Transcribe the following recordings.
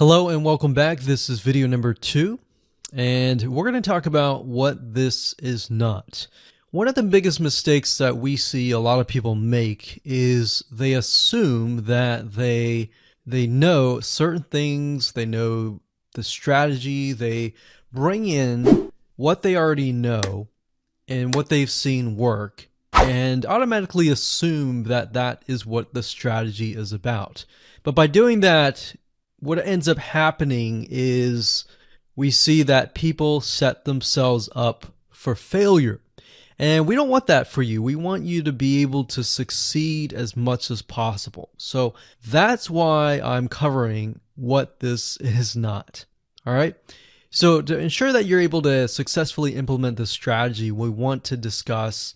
Hello and welcome back. This is video number two, and we're going to talk about what this is not. One of the biggest mistakes that we see a lot of people make is they assume that they they know certain things, they know the strategy, they bring in what they already know and what they've seen work and automatically assume that that is what the strategy is about. But by doing that, what ends up happening is we see that people set themselves up for failure. And we don't want that for you. We want you to be able to succeed as much as possible. So that's why I'm covering what this is not. All right. So to ensure that you're able to successfully implement this strategy, we want to discuss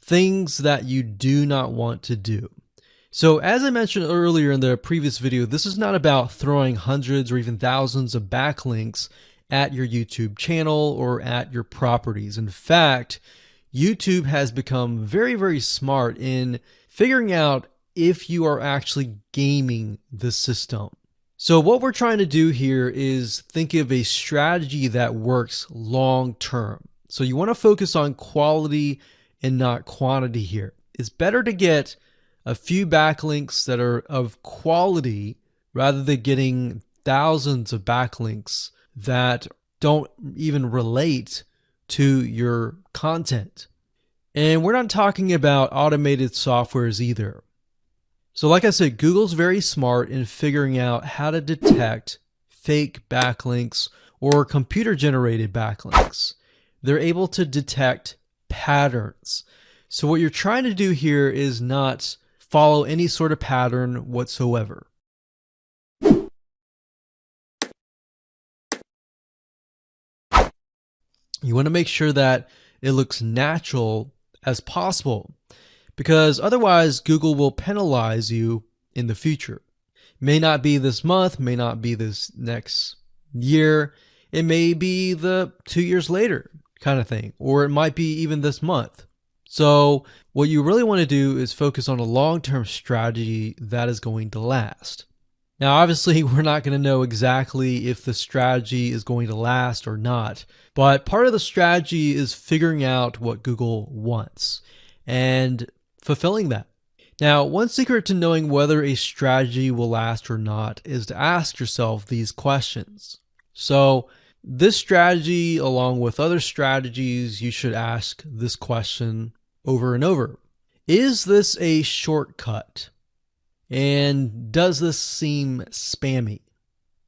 things that you do not want to do. So as I mentioned earlier in the previous video, this is not about throwing hundreds or even thousands of backlinks at your YouTube channel or at your properties. In fact, YouTube has become very, very smart in figuring out if you are actually gaming the system. So what we're trying to do here is think of a strategy that works long term. So you want to focus on quality and not quantity here. It's better to get a few backlinks that are of quality rather than getting thousands of backlinks that don't even relate to your content. And we're not talking about automated softwares either. So like I said, Google's very smart in figuring out how to detect fake backlinks or computer generated backlinks. They're able to detect patterns. So what you're trying to do here is not follow any sort of pattern whatsoever. You want to make sure that it looks natural as possible because otherwise Google will penalize you in the future. May not be this month, may not be this next year, it may be the two years later kind of thing, or it might be even this month. So what you really want to do is focus on a long-term strategy that is going to last. Now, obviously, we're not going to know exactly if the strategy is going to last or not, but part of the strategy is figuring out what Google wants and fulfilling that. Now, one secret to knowing whether a strategy will last or not is to ask yourself these questions. So, this strategy, along with other strategies, you should ask this question over and over. Is this a shortcut? And does this seem spammy?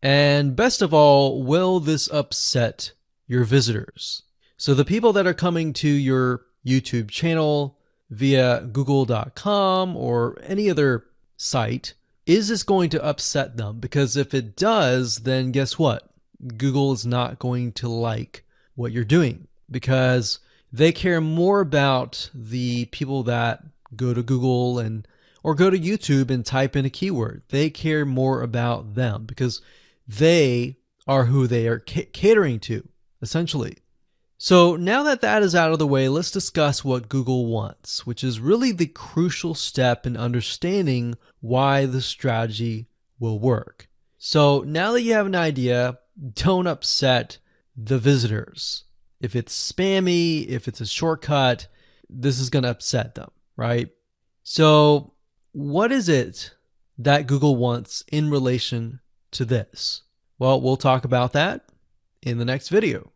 And best of all, will this upset your visitors? So the people that are coming to your YouTube channel via google.com or any other site, is this going to upset them? Because if it does, then guess what? Google is not going to like what you're doing because they care more about the people that go to Google and or go to YouTube and type in a keyword. They care more about them because they are who they are catering to, essentially. So now that that is out of the way, let's discuss what Google wants, which is really the crucial step in understanding why the strategy will work. So now that you have an idea, don't upset the visitors if it's spammy, if it's a shortcut, this is going to upset them, right? So, what is it that Google wants in relation to this? Well, we'll talk about that in the next video.